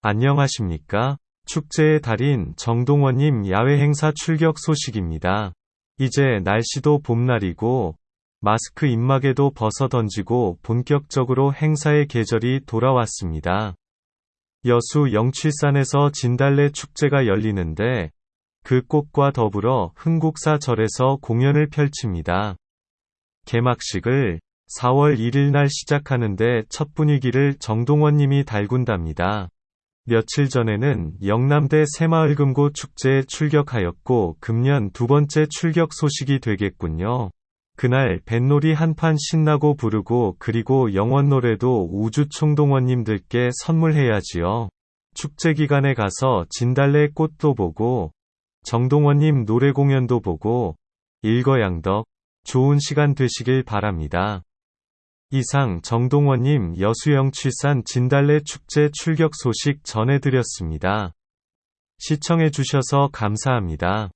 안녕하십니까? 축제의 달인 정동원님 야외 행사 출격 소식입니다. 이제 날씨도 봄날이고 마스크 입막에도 벗어 던지고 본격적으로 행사의 계절이 돌아왔습니다. 여수 영칠산에서 진달래 축제가 열리는데 그 꽃과 더불어 흥국사 절에서 공연을 펼칩니다. 개막식을 4월 1일 날 시작하는데 첫 분위기를 정동원님이 달군답니다. 며칠 전에는 영남대 새마을금고 축제에 출격하였고 금년 두 번째 출격 소식이 되겠군요. 그날 뱃놀이 한판 신나고 부르고 그리고 영원 노래도 우주 총동원님들께 선물해야지요. 축제 기간에 가서 진달래 꽃도 보고 정동원님 노래 공연도 보고 일거양덕 좋은 시간 되시길 바랍니다. 이상 정동원님 여수영 칠산 진달래 축제 출격 소식 전해드렸습니다. 시청해주셔서 감사합니다.